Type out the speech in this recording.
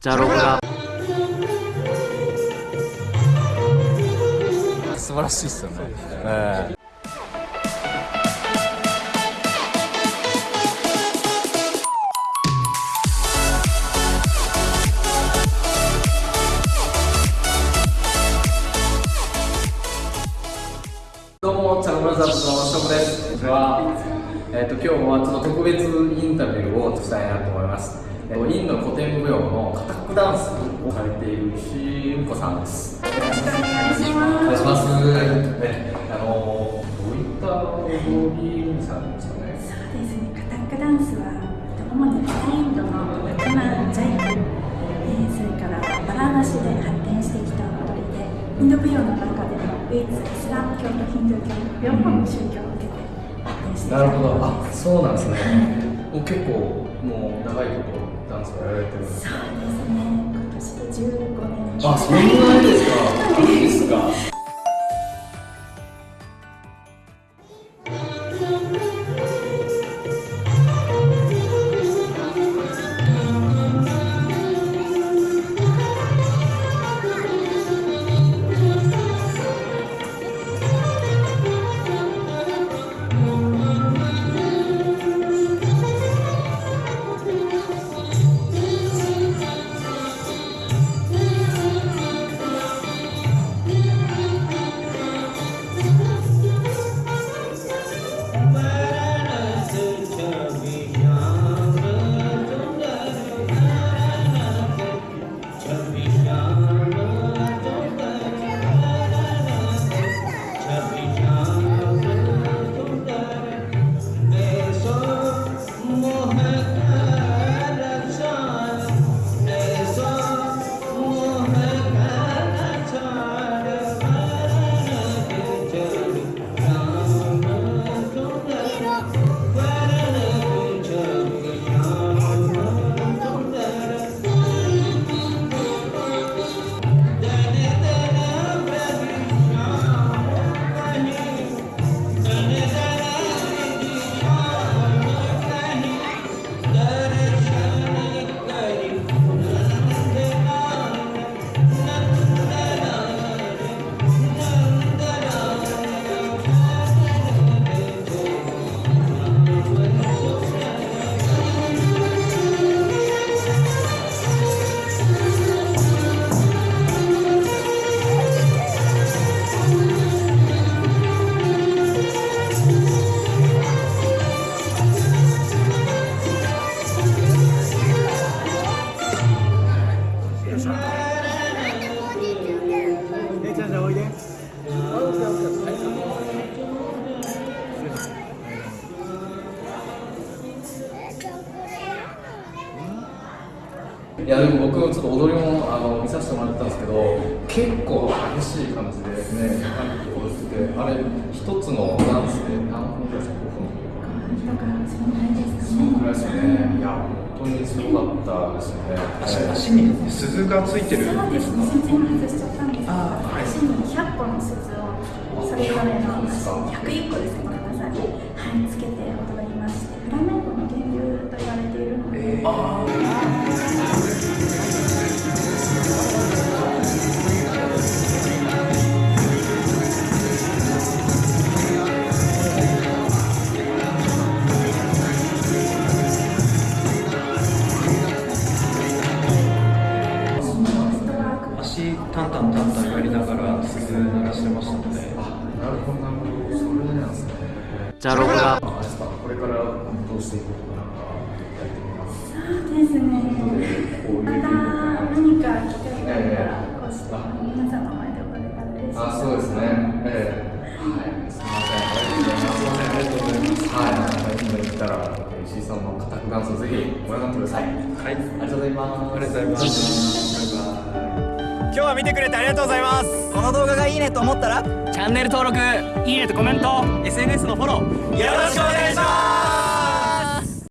じゃロが素晴らしいっすよね、えーどうも、チャロブラザーズのしょこです。こんにちは。えっ、と、今日はちょっと特別インタビューをしたいなと思います。えっ、と、インド古典舞踊のカタックダンスをされているしんこさんです。よろしくお願いしおます。願いします。ね、あのどういった踊りさんですかね？そうですね、カタックダンスは主に北インドのラクマンジャイク、えーそれからバラーナシで発展してきた踊りで、インド舞踊の中でも唯一イスラム教とヒンドゥー教両方の宗教を受けて発展してきたなるほど。あ、そうなんですね。もう結構もう長いことダンスをやられてるんですそうか。ですね、今年で15年あ、そんなにですか。いいですか。いやでも僕もちょっと踊りもあの見させてもらったんですけど結構激しい感じでね踊っててあれ一つのダンスで何分ぐらいですか5分だからそのぐらいですかそのぐらいね。ですよねいや本当にすごかったですよね。足足に。鈴がついてる。そうです。ね、全然外しちゃったんですけど、足に100個の鈴をそれぞれの足に101個ですね、ごめんなさい、はい、つけて踊りまして、フラメンコの源流と言われているので、じゃロがあれですかこれからどうしていくのかなんかやってみますそうですね、また何か機会があれば、こうして皆さんの前で踊れたら嬉しいあそうですねええはいすみませんありがとうございますありがとうございますはいまた今行ったら石井さんのカタクダンスをぜひご覧になってくださいはいありがとうございますありがとうございます今日は見てくれてありがとうございます。この動画がいいねと思ったら？チャンネル登録いいねとコメント。SNS のフォロー。よろしくお願いします